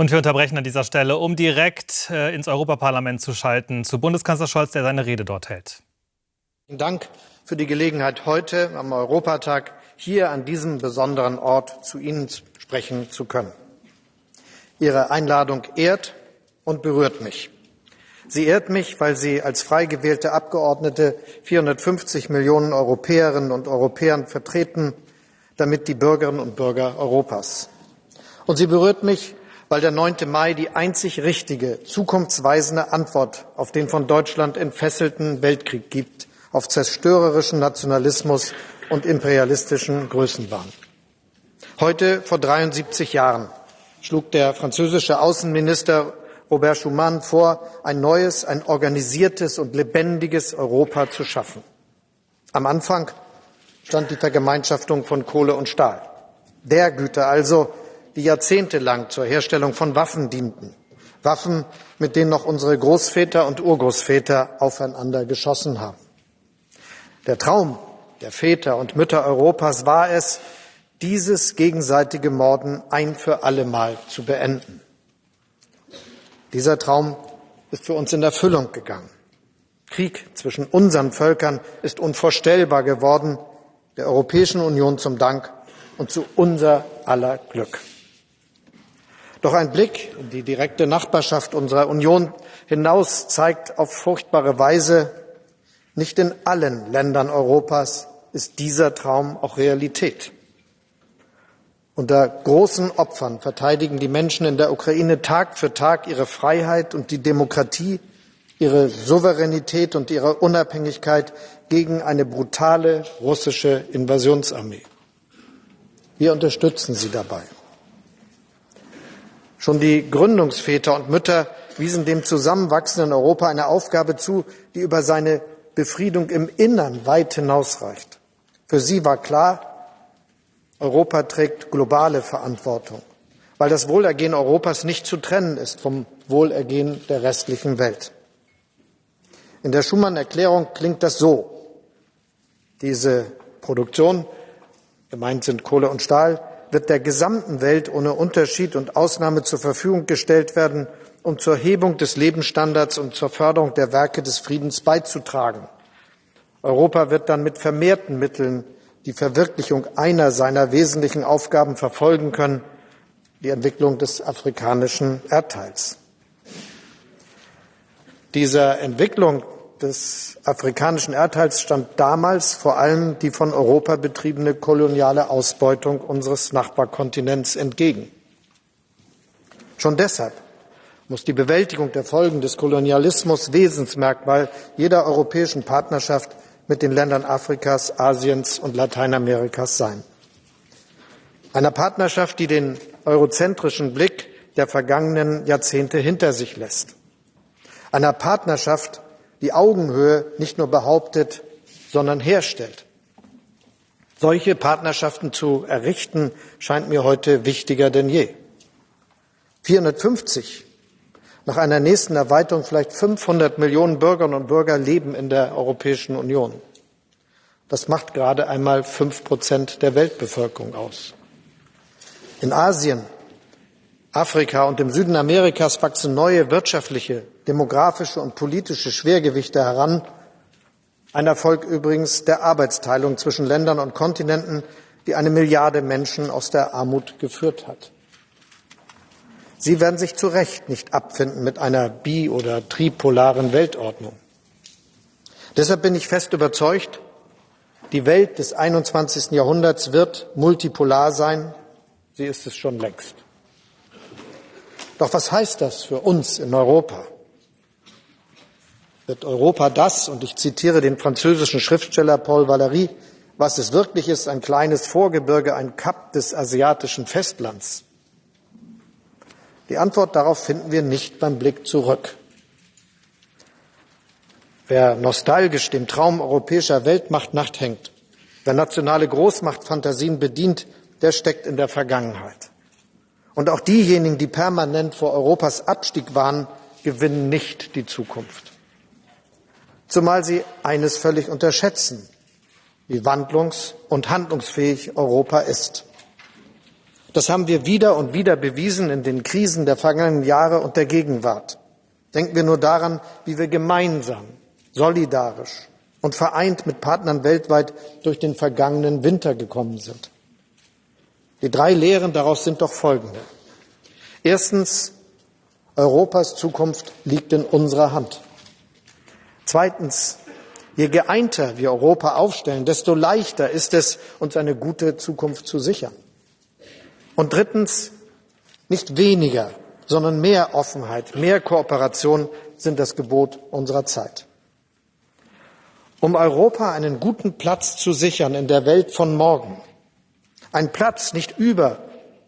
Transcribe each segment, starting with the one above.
Und wir unterbrechen an dieser Stelle, um direkt äh, ins Europaparlament zu schalten, zu Bundeskanzler Scholz, der seine Rede dort hält. Vielen Dank für die Gelegenheit, heute am Europatag hier an diesem besonderen Ort zu Ihnen sprechen zu können. Ihre Einladung ehrt und berührt mich. Sie ehrt mich, weil sie als frei gewählte Abgeordnete 450 Millionen Europäerinnen und Europäern vertreten, damit die Bürgerinnen und Bürger Europas. Und sie berührt mich, weil der 9. Mai die einzig richtige, zukunftsweisende Antwort auf den von Deutschland entfesselten Weltkrieg gibt, auf zerstörerischen Nationalismus und imperialistischen Größenwahn. Heute vor 73 Jahren schlug der französische Außenminister Robert Schuman vor, ein neues, ein organisiertes und lebendiges Europa zu schaffen. Am Anfang stand die Vergemeinschaftung von Kohle und Stahl. Der Güter also, die jahrzehntelang zur Herstellung von Waffen dienten. Waffen, mit denen noch unsere Großväter und Urgroßväter aufeinander geschossen haben. Der Traum der Väter und Mütter Europas war es, dieses gegenseitige Morden ein für allemal zu beenden. Dieser Traum ist für uns in Erfüllung gegangen. Krieg zwischen unseren Völkern ist unvorstellbar geworden, der Europäischen Union zum Dank und zu unser aller Glück. Doch ein Blick in die direkte Nachbarschaft unserer Union hinaus zeigt auf furchtbare Weise, nicht in allen Ländern Europas ist dieser Traum auch Realität. Unter großen Opfern verteidigen die Menschen in der Ukraine Tag für Tag ihre Freiheit und die Demokratie, ihre Souveränität und ihre Unabhängigkeit gegen eine brutale russische Invasionsarmee. Wir unterstützen sie dabei. Schon die Gründungsväter und Mütter wiesen dem zusammenwachsenden Europa eine Aufgabe zu, die über seine Befriedung im Innern weit hinausreicht. Für sie war klar, Europa trägt globale Verantwortung, weil das Wohlergehen Europas nicht zu trennen ist vom Wohlergehen der restlichen Welt. In der Schumann-Erklärung klingt das so. Diese Produktion, gemeint sind Kohle und Stahl, wird der gesamten Welt ohne Unterschied und Ausnahme zur Verfügung gestellt werden, um zur Hebung des Lebensstandards und zur Förderung der Werke des Friedens beizutragen. Europa wird dann mit vermehrten Mitteln die Verwirklichung einer seiner wesentlichen Aufgaben verfolgen können, die Entwicklung des afrikanischen Erdteils. Dieser Entwicklung des afrikanischen Erdteils stand damals vor allem die von Europa betriebene koloniale Ausbeutung unseres Nachbarkontinents entgegen. Schon deshalb muss die Bewältigung der Folgen des Kolonialismus Wesensmerkmal jeder europäischen Partnerschaft mit den Ländern Afrikas, Asiens und Lateinamerikas sein. Einer Partnerschaft, die den eurozentrischen Blick der vergangenen Jahrzehnte hinter sich lässt. Einer Partnerschaft, die Augenhöhe nicht nur behauptet, sondern herstellt. Solche Partnerschaften zu errichten, scheint mir heute wichtiger denn je. 450, nach einer nächsten Erweiterung vielleicht 500 Millionen Bürgerinnen und Bürger leben in der Europäischen Union. Das macht gerade einmal fünf Prozent der Weltbevölkerung aus. In Asien, Afrika und im Süden Amerikas wachsen neue wirtschaftliche, demografische und politische Schwergewichte heran. Ein Erfolg übrigens der Arbeitsteilung zwischen Ländern und Kontinenten, die eine Milliarde Menschen aus der Armut geführt hat. Sie werden sich zu Recht nicht abfinden mit einer bi- oder tripolaren Weltordnung. Deshalb bin ich fest überzeugt, die Welt des 21. Jahrhunderts wird multipolar sein. Sie ist es schon längst. Doch was heißt das für uns in Europa? Wird Europa das, und ich zitiere den französischen Schriftsteller Paul Valéry, was es wirklich ist, ein kleines Vorgebirge, ein Kap des asiatischen Festlands? Die Antwort darauf finden wir nicht beim Blick zurück. Wer nostalgisch dem Traum europäischer Weltmacht nachhängt, wer nationale Großmachtfantasien bedient, der steckt in der Vergangenheit. Und auch diejenigen, die permanent vor Europas Abstieg waren, gewinnen nicht die Zukunft. Zumal sie eines völlig unterschätzen, wie wandlungs- und handlungsfähig Europa ist. Das haben wir wieder und wieder bewiesen in den Krisen der vergangenen Jahre und der Gegenwart. Denken wir nur daran, wie wir gemeinsam, solidarisch und vereint mit Partnern weltweit durch den vergangenen Winter gekommen sind. Die drei Lehren daraus sind doch folgende. Erstens, Europas Zukunft liegt in unserer Hand. Zweitens, je geeinter wir Europa aufstellen, desto leichter ist es, uns eine gute Zukunft zu sichern. Und drittens, nicht weniger, sondern mehr Offenheit, mehr Kooperation sind das Gebot unserer Zeit. Um Europa einen guten Platz zu sichern in der Welt von morgen, ein Platz nicht über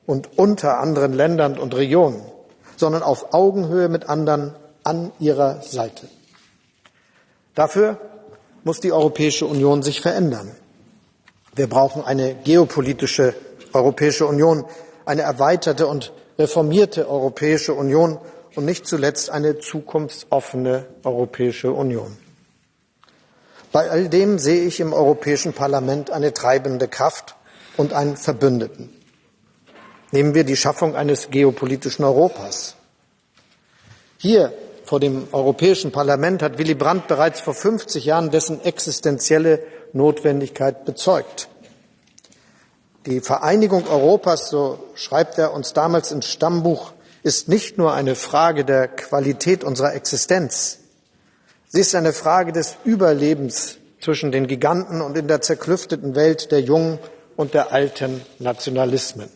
und unter anderen Ländern und Regionen, sondern auf Augenhöhe mit anderen an ihrer Seite. Dafür muss die Europäische Union sich verändern. Wir brauchen eine geopolitische Europäische Union, eine erweiterte und reformierte Europäische Union und nicht zuletzt eine zukunftsoffene Europäische Union. Bei all dem sehe ich im Europäischen Parlament eine treibende Kraft und einen Verbündeten. Nehmen wir die Schaffung eines geopolitischen Europas. Hier vor dem Europäischen Parlament hat Willy Brandt bereits vor 50 Jahren dessen existenzielle Notwendigkeit bezeugt. Die Vereinigung Europas, so schreibt er uns damals ins Stammbuch, ist nicht nur eine Frage der Qualität unserer Existenz. Sie ist eine Frage des Überlebens zwischen den Giganten und in der zerklüfteten Welt der jungen und der alten Nationalismen.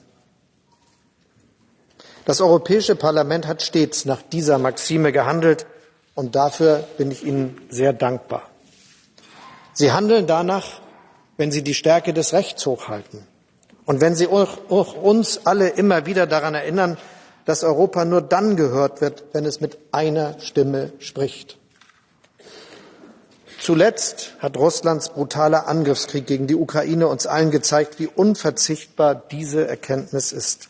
Das Europäische Parlament hat stets nach dieser Maxime gehandelt und dafür bin ich Ihnen sehr dankbar. Sie handeln danach, wenn Sie die Stärke des Rechts hochhalten und wenn Sie auch uns alle immer wieder daran erinnern, dass Europa nur dann gehört wird, wenn es mit einer Stimme spricht. Zuletzt hat Russlands brutaler Angriffskrieg gegen die Ukraine uns allen gezeigt, wie unverzichtbar diese Erkenntnis ist.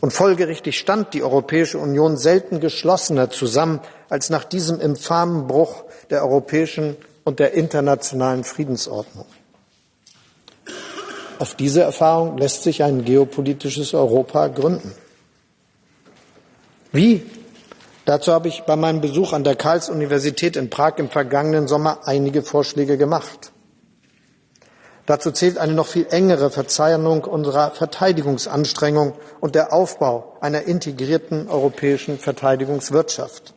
Und folgerichtig stand die Europäische Union selten geschlossener zusammen als nach diesem infamen Bruch der europäischen und der internationalen Friedensordnung. Auf diese Erfahrung lässt sich ein geopolitisches Europa gründen. Wie? Dazu habe ich bei meinem Besuch an der Karls-Universität in Prag im vergangenen Sommer einige Vorschläge gemacht. Dazu zählt eine noch viel engere Verzahnung unserer Verteidigungsanstrengungen und der Aufbau einer integrierten europäischen Verteidigungswirtschaft.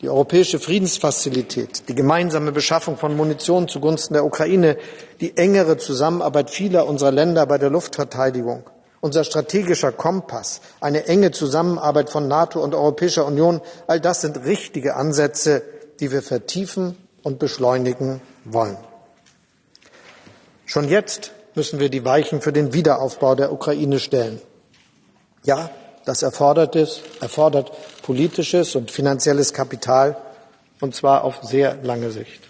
Die europäische Friedensfazilität, die gemeinsame Beschaffung von Munition zugunsten der Ukraine, die engere Zusammenarbeit vieler unserer Länder bei der Luftverteidigung, unser strategischer Kompass, eine enge Zusammenarbeit von NATO und Europäischer Union, all das sind richtige Ansätze, die wir vertiefen und beschleunigen wollen. Schon jetzt müssen wir die Weichen für den Wiederaufbau der Ukraine stellen. Ja, das erfordert, es, erfordert politisches und finanzielles Kapital, und zwar auf sehr lange Sicht.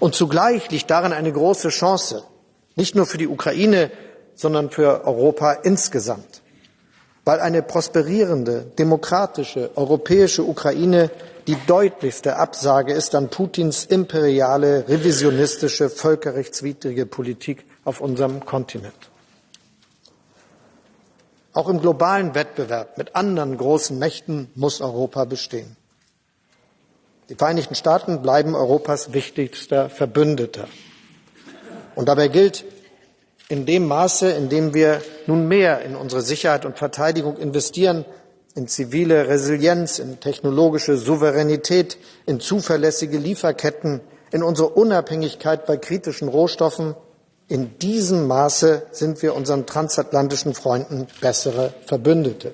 Und zugleich liegt darin eine große Chance, nicht nur für die Ukraine, sondern für Europa insgesamt, weil eine prosperierende, demokratische, europäische Ukraine die deutlichste Absage ist an Putins imperiale, revisionistische, völkerrechtswidrige Politik auf unserem Kontinent. Auch im globalen Wettbewerb mit anderen großen Mächten muss Europa bestehen. Die Vereinigten Staaten bleiben Europas wichtigster Verbündeter. Und dabei gilt, in dem Maße, in dem wir nun mehr in unsere Sicherheit und Verteidigung investieren, in zivile Resilienz, in technologische Souveränität, in zuverlässige Lieferketten, in unsere Unabhängigkeit bei kritischen Rohstoffen. In diesem Maße sind wir unseren transatlantischen Freunden bessere Verbündete.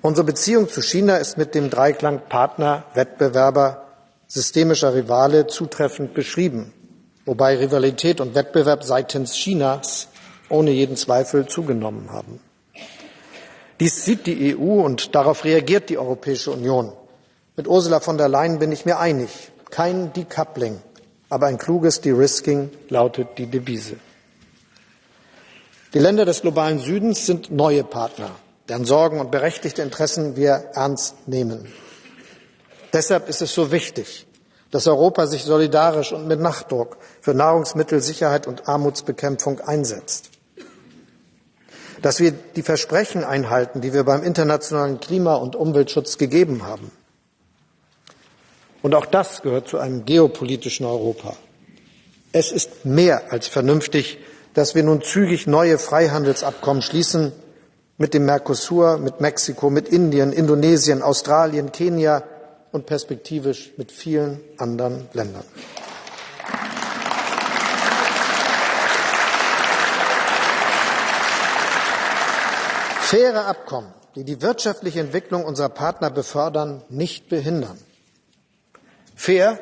Unsere Beziehung zu China ist mit dem Dreiklang Partner, Wettbewerber, systemischer Rivale zutreffend beschrieben, wobei Rivalität und Wettbewerb seitens Chinas ohne jeden Zweifel zugenommen haben. Dies sieht die EU und darauf reagiert die Europäische Union. Mit Ursula von der Leyen bin ich mir einig. Kein Decoupling, aber ein kluges De-Risking lautet die Devise. Die Länder des globalen Südens sind neue Partner, deren Sorgen und berechtigte Interessen wir ernst nehmen. Deshalb ist es so wichtig, dass Europa sich solidarisch und mit Nachdruck für Nahrungsmittelsicherheit und Armutsbekämpfung einsetzt. dass wir die Versprechen einhalten, die wir beim internationalen Klima- und Umweltschutz gegeben haben. Und auch das gehört zu einem geopolitischen Europa. Es ist mehr als vernünftig, dass wir nun zügig neue Freihandelsabkommen schließen mit dem Mercosur, mit Mexiko, mit Indien, Indonesien, Australien, Kenia und perspektivisch mit vielen anderen Ländern. Faire Abkommen, die die wirtschaftliche Entwicklung unserer Partner befördern, nicht behindern. Fair,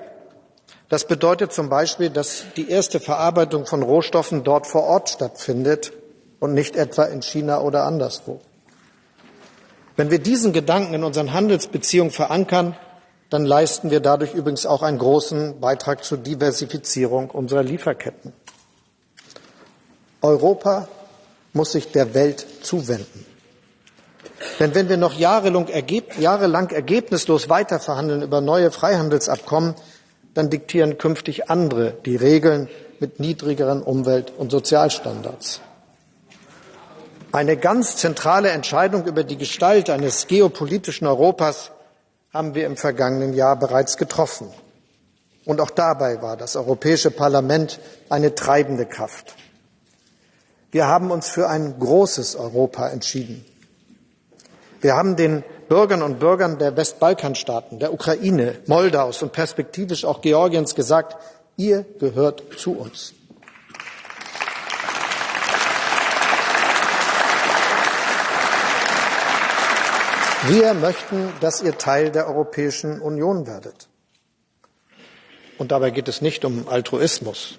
das bedeutet zum Beispiel, dass die erste Verarbeitung von Rohstoffen dort vor Ort stattfindet und nicht etwa in China oder anderswo. Wenn wir diesen Gedanken in unseren Handelsbeziehungen verankern, dann leisten wir dadurch übrigens auch einen großen Beitrag zur Diversifizierung unserer Lieferketten. Europa muss sich der Welt zuwenden. Denn wenn wir noch jahrelang, ergeb jahrelang ergebnislos weiterverhandeln über neue Freihandelsabkommen, dann diktieren künftig andere die Regeln mit niedrigeren Umwelt- und Sozialstandards. Eine ganz zentrale Entscheidung über die Gestalt eines geopolitischen Europas haben wir im vergangenen Jahr bereits getroffen. Und auch dabei war das Europäische Parlament eine treibende Kraft. Wir haben uns für ein großes Europa entschieden. Wir haben den Bürgern und Bürgern der Westbalkanstaaten, der Ukraine, Moldaus und perspektivisch auch Georgiens gesagt, ihr gehört zu uns. Wir möchten, dass ihr Teil der Europäischen Union werdet. Und dabei geht es nicht um Altruismus.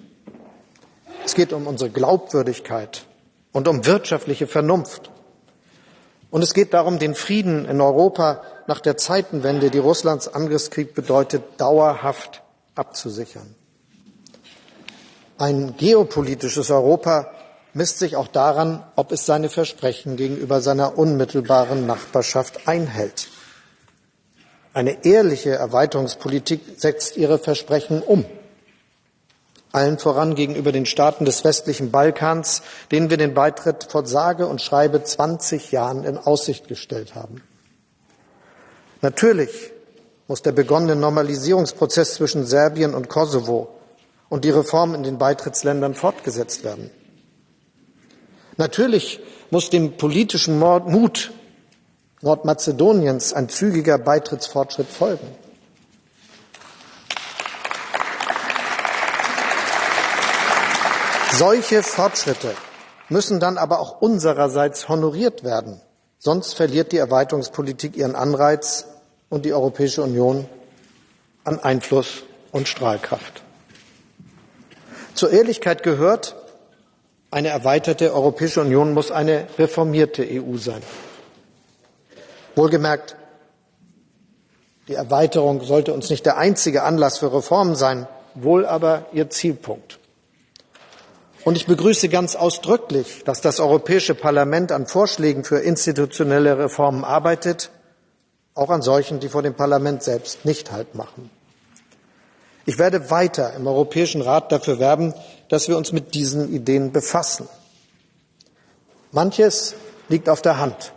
Es geht um unsere Glaubwürdigkeit und um wirtschaftliche Vernunft. Und es geht darum, den Frieden in Europa nach der Zeitenwende, die Russlands Angriffskrieg bedeutet, dauerhaft abzusichern. Ein geopolitisches Europa misst sich auch daran, ob es seine Versprechen gegenüber seiner unmittelbaren Nachbarschaft einhält. Eine ehrliche Erweiterungspolitik setzt ihre Versprechen um allen voran gegenüber den Staaten des westlichen Balkans, denen wir den Beitritt vor sage und schreibe 20 Jahren in Aussicht gestellt haben. Natürlich muss der begonnene Normalisierungsprozess zwischen Serbien und Kosovo und die Reform in den Beitrittsländern fortgesetzt werden. Natürlich muss dem politischen Mut Nordmazedoniens ein zügiger Beitrittsfortschritt folgen. Solche Fortschritte müssen dann aber auch unsererseits honoriert werden. Sonst verliert die Erweiterungspolitik ihren Anreiz und die Europäische Union an Einfluss und Strahlkraft. Zur Ehrlichkeit gehört, eine erweiterte Europäische Union muss eine reformierte EU sein. Wohlgemerkt, die Erweiterung sollte uns nicht der einzige Anlass für Reformen sein, wohl aber ihr Zielpunkt. Und ich begrüße ganz ausdrücklich, dass das Europäische Parlament an Vorschlägen für institutionelle Reformen arbeitet, auch an solchen, die vor dem Parlament selbst nicht Halt machen. Ich werde weiter im Europäischen Rat dafür werben, dass wir uns mit diesen Ideen befassen. Manches liegt auf der Hand.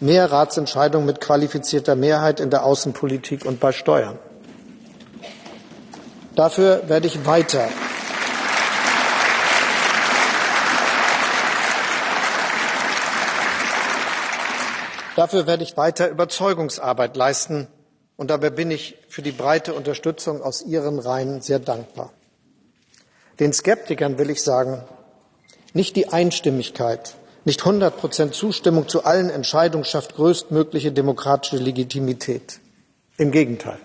Mehr Ratsentscheidungen mit qualifizierter Mehrheit in der Außenpolitik und bei Steuern. Dafür werde ich weiter Dafür werde ich weiter Überzeugungsarbeit leisten, und dabei bin ich für die breite Unterstützung aus Ihren Reihen sehr dankbar. Den Skeptikern will ich sagen, nicht die Einstimmigkeit, nicht 100 Prozent Zustimmung zu allen Entscheidungen schafft größtmögliche demokratische Legitimität. Im Gegenteil.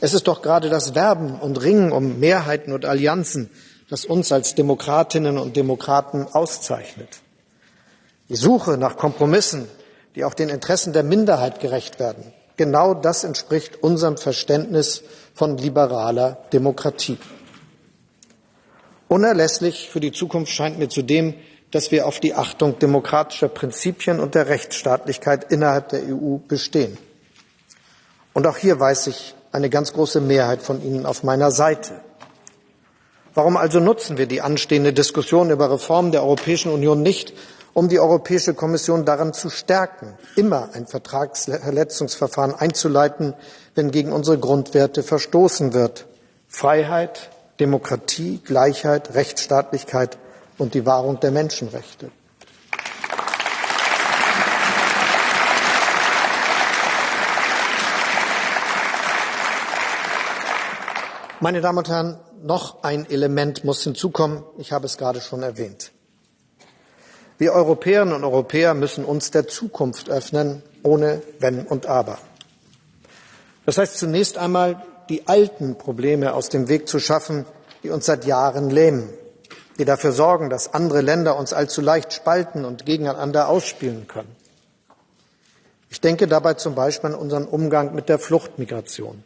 Es ist doch gerade das Werben und Ringen um Mehrheiten und Allianzen, das uns als Demokratinnen und Demokraten auszeichnet. Die Suche nach Kompromissen die auch den Interessen der Minderheit gerecht werden. Genau das entspricht unserem Verständnis von liberaler Demokratie. Unerlässlich für die Zukunft scheint mir zudem, dass wir auf die Achtung demokratischer Prinzipien und der Rechtsstaatlichkeit innerhalb der EU bestehen. Und auch hier weiß ich eine ganz große Mehrheit von Ihnen auf meiner Seite. Warum also nutzen wir die anstehende Diskussion über Reformen der Europäischen Union nicht, um die Europäische Kommission daran zu stärken, immer ein Vertragsverletzungsverfahren einzuleiten, wenn gegen unsere Grundwerte verstoßen wird. Freiheit, Demokratie, Gleichheit, Rechtsstaatlichkeit und die Wahrung der Menschenrechte. Meine Damen und Herren, noch ein Element muss hinzukommen. Ich habe es gerade schon erwähnt. Wir Europäerinnen und Europäer müssen uns der Zukunft öffnen, ohne Wenn und Aber. Das heißt zunächst einmal, die alten Probleme aus dem Weg zu schaffen, die uns seit Jahren lähmen, die dafür sorgen, dass andere Länder uns allzu leicht spalten und gegeneinander ausspielen können. Ich denke dabei zum Beispiel an unseren Umgang mit der Fluchtmigration.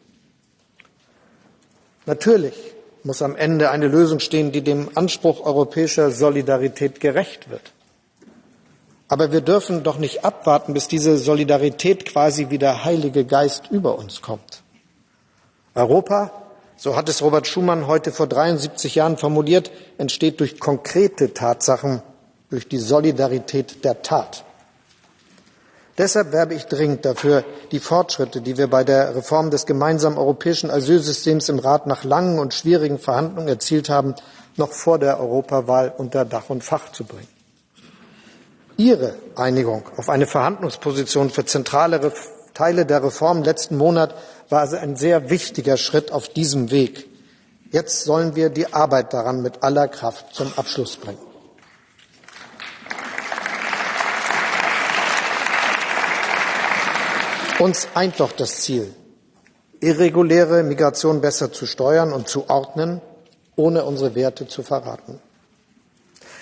Natürlich muss am Ende eine Lösung stehen, die dem Anspruch europäischer Solidarität gerecht wird. Aber wir dürfen doch nicht abwarten, bis diese Solidarität quasi wie der Heilige Geist über uns kommt. Europa, so hat es Robert Schumann heute vor 73 Jahren formuliert, entsteht durch konkrete Tatsachen, durch die Solidarität der Tat. Deshalb werbe ich dringend dafür, die Fortschritte, die wir bei der Reform des gemeinsamen europäischen Asylsystems im Rat nach langen und schwierigen Verhandlungen erzielt haben, noch vor der Europawahl unter Dach und Fach zu bringen. Ihre Einigung auf eine Verhandlungsposition für zentrale Teile der Reform letzten Monat war also ein sehr wichtiger Schritt auf diesem Weg. Jetzt sollen wir die Arbeit daran mit aller Kraft zum Abschluss bringen. Uns eint doch das Ziel, irreguläre Migration besser zu steuern und zu ordnen, ohne unsere Werte zu verraten.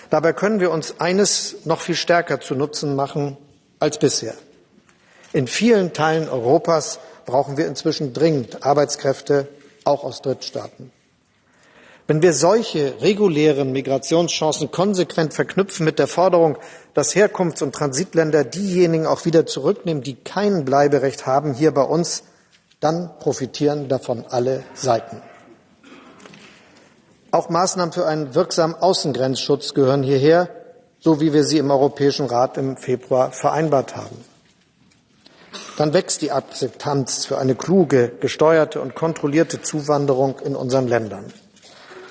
Dabei können wir uns eines noch viel stärker zu Nutzen machen als bisher. In vielen Teilen Europas brauchen wir inzwischen dringend Arbeitskräfte, auch aus Drittstaaten. Wenn wir solche regulären Migrationschancen konsequent verknüpfen mit der Forderung, dass Herkunfts- und Transitländer diejenigen auch wieder zurücknehmen, die kein Bleiberecht haben hier bei uns, dann profitieren davon alle Seiten. Auch Maßnahmen für einen wirksamen Außengrenzschutz gehören hierher, so wie wir sie im Europäischen Rat im Februar vereinbart haben. Dann wächst die Akzeptanz für eine kluge, gesteuerte und kontrollierte Zuwanderung in unseren Ländern.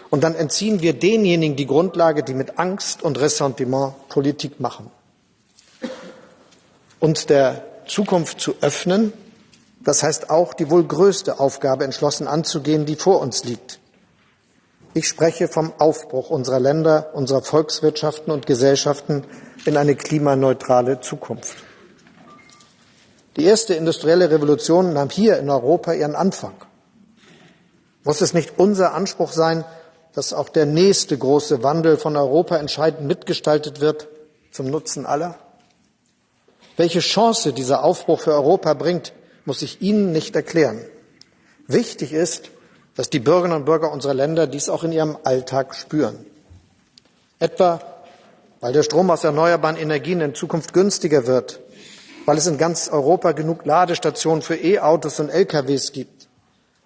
Und dann entziehen wir denjenigen die Grundlage, die mit Angst und Ressentiment Politik machen. Uns der Zukunft zu öffnen, das heißt auch die wohl größte Aufgabe entschlossen anzugehen, die vor uns liegt. Ich spreche vom Aufbruch unserer Länder, unserer Volkswirtschaften und Gesellschaften in eine klimaneutrale Zukunft. Die erste industrielle Revolution nahm hier in Europa ihren Anfang. Muss es nicht unser Anspruch sein, dass auch der nächste große Wandel von Europa entscheidend mitgestaltet wird zum Nutzen aller? Welche Chance dieser Aufbruch für Europa bringt, muss ich Ihnen nicht erklären. Wichtig ist, dass die Bürgerinnen und Bürger unserer Länder dies auch in ihrem Alltag spüren. Etwa, weil der Strom aus erneuerbaren Energien in Zukunft günstiger wird, weil es in ganz Europa genug Ladestationen für E-Autos und LKWs gibt,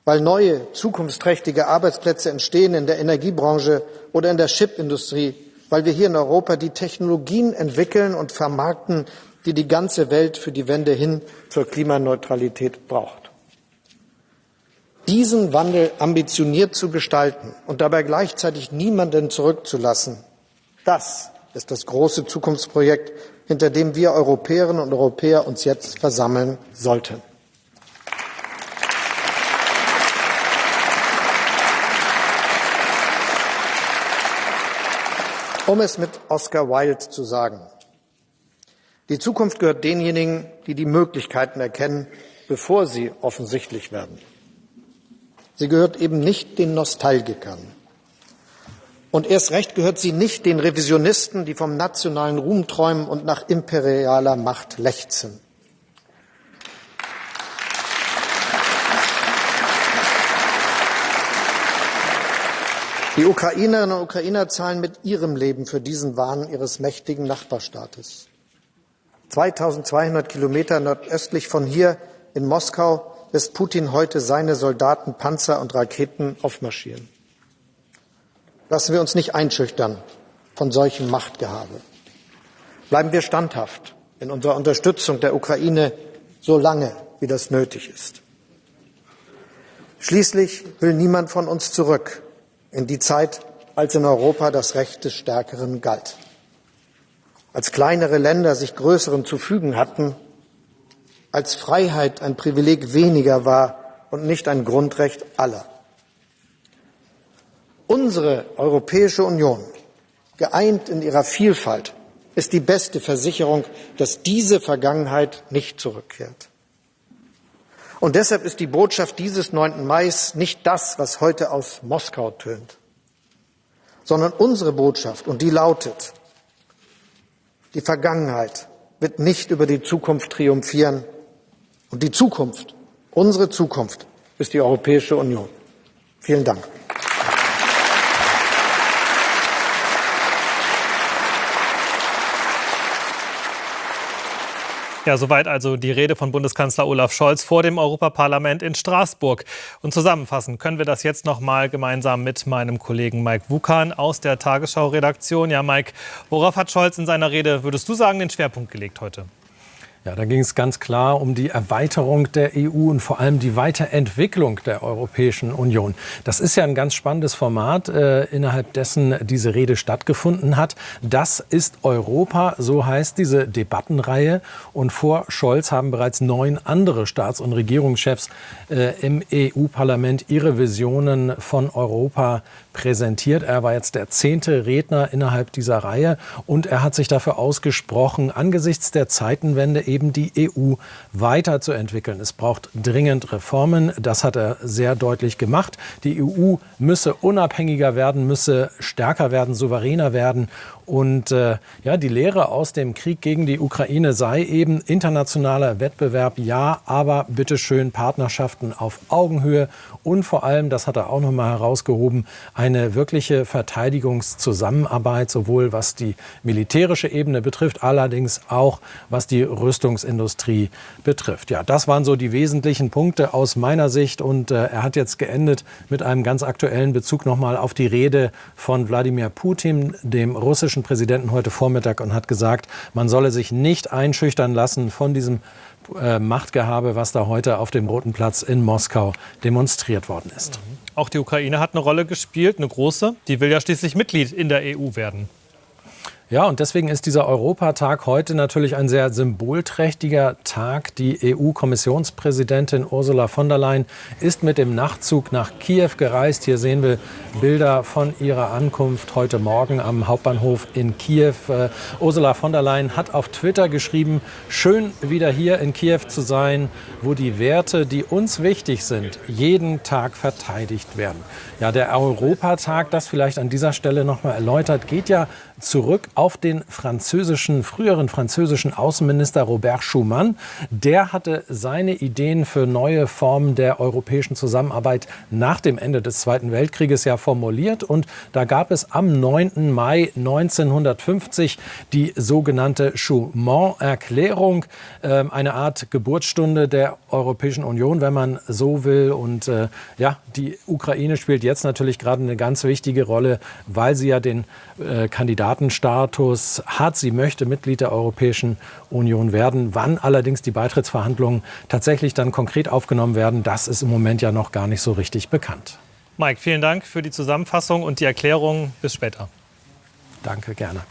weil neue, zukunftsträchtige Arbeitsplätze entstehen in der Energiebranche oder in der Chipindustrie, weil wir hier in Europa die Technologien entwickeln und vermarkten, die die ganze Welt für die Wende hin zur Klimaneutralität braucht. Diesen Wandel ambitioniert zu gestalten und dabei gleichzeitig niemanden zurückzulassen, das ist das große Zukunftsprojekt, hinter dem wir Europäerinnen und Europäer uns jetzt versammeln sollten. Um es mit Oscar Wilde zu sagen. Die Zukunft gehört denjenigen, die die Möglichkeiten erkennen, bevor sie offensichtlich werden. Sie gehört eben nicht den Nostalgikern. Und erst recht gehört sie nicht den Revisionisten, die vom nationalen Ruhm träumen und nach imperialer Macht lechzen. Die Ukrainerinnen und Ukrainer zahlen mit ihrem Leben für diesen Wahn ihres mächtigen Nachbarstaates. 2200 Kilometer nordöstlich von hier in Moskau lässt Putin heute seine Soldaten, Panzer und Raketen aufmarschieren. Lassen wir uns nicht einschüchtern von solchem Machtgehabe. Bleiben wir standhaft in unserer Unterstützung der Ukraine so lange, wie das nötig ist. Schließlich will niemand von uns zurück in die Zeit, als in Europa das Recht des Stärkeren galt. Als kleinere Länder sich größeren zu fügen hatten, als Freiheit ein Privileg weniger war und nicht ein Grundrecht aller. Unsere Europäische Union, geeint in ihrer Vielfalt, ist die beste Versicherung, dass diese Vergangenheit nicht zurückkehrt. Und deshalb ist die Botschaft dieses 9. Mai nicht das, was heute aus Moskau tönt, sondern unsere Botschaft, und die lautet, die Vergangenheit wird nicht über die Zukunft triumphieren. Und die Zukunft, unsere Zukunft, ist die Europäische Union. Vielen Dank. Ja, soweit also die Rede von Bundeskanzler Olaf Scholz vor dem Europaparlament in Straßburg. Und zusammenfassen können wir das jetzt noch mal gemeinsam mit meinem Kollegen Mike Wukan aus der Tagesschau-Redaktion. Ja, Mike, worauf hat Scholz in seiner Rede, würdest du sagen, den Schwerpunkt gelegt heute? Ja, da ging es ganz klar um die Erweiterung der EU und vor allem die Weiterentwicklung der Europäischen Union. Das ist ja ein ganz spannendes Format, äh, innerhalb dessen diese Rede stattgefunden hat. Das ist Europa, so heißt diese Debattenreihe. Und vor Scholz haben bereits neun andere Staats- und Regierungschefs äh, im EU-Parlament ihre Visionen von Europa präsentiert. Er war jetzt der zehnte Redner innerhalb dieser Reihe und er hat sich dafür ausgesprochen, angesichts der Zeitenwende eben die EU weiterzuentwickeln. Es braucht dringend Reformen. Das hat er sehr deutlich gemacht. Die EU müsse unabhängiger werden, müsse stärker werden, souveräner werden. Und äh, ja, die Lehre aus dem Krieg gegen die Ukraine sei eben internationaler Wettbewerb, ja, aber bitteschön Partnerschaften auf Augenhöhe und vor allem, das hat er auch noch mal herausgehoben, eine wirkliche Verteidigungszusammenarbeit, sowohl was die militärische Ebene betrifft, allerdings auch was die Rüstungsindustrie betrifft. Ja, das waren so die wesentlichen Punkte aus meiner Sicht und äh, er hat jetzt geendet mit einem ganz aktuellen Bezug noch mal auf die Rede von Wladimir Putin, dem russischen russischen Präsidenten heute Vormittag und hat gesagt, man solle sich nicht einschüchtern lassen von diesem äh, Machtgehabe, was da heute auf dem Roten Platz in Moskau demonstriert worden ist. Auch die Ukraine hat eine Rolle gespielt, eine große. Die will ja schließlich Mitglied in der EU werden. Ja, und deswegen ist dieser Europatag heute natürlich ein sehr symbolträchtiger Tag. Die EU-Kommissionspräsidentin Ursula von der Leyen ist mit dem Nachtzug nach Kiew gereist. Hier sehen wir Bilder von ihrer Ankunft heute Morgen am Hauptbahnhof in Kiew. Uh, Ursula von der Leyen hat auf Twitter geschrieben, schön wieder hier in Kiew zu sein, wo die Werte, die uns wichtig sind, jeden Tag verteidigt werden. Ja, der Europatag, das vielleicht an dieser Stelle noch mal erläutert, geht ja zurück auf den französischen, früheren französischen Außenminister Robert Schuman. Der hatte seine Ideen für neue Formen der europäischen Zusammenarbeit nach dem Ende des Zweiten Weltkrieges ja formuliert. Und da gab es am 9. Mai 1950 die sogenannte Schuman-Erklärung, äh, eine Art Geburtsstunde der Europäischen Union, wenn man so will. Und äh, ja, die Ukraine spielt jetzt natürlich gerade eine ganz wichtige Rolle, weil sie ja den äh, Kandidatenstatus hat. Sie möchte Mitglied der Europäischen Union werden. Wann allerdings die Beitrittsverhandlungen tatsächlich dann konkret aufgenommen werden, das ist im Moment ja noch gar nicht so richtig bekannt. Mike, vielen Dank für die Zusammenfassung und die Erklärung. Bis später. Danke, gerne.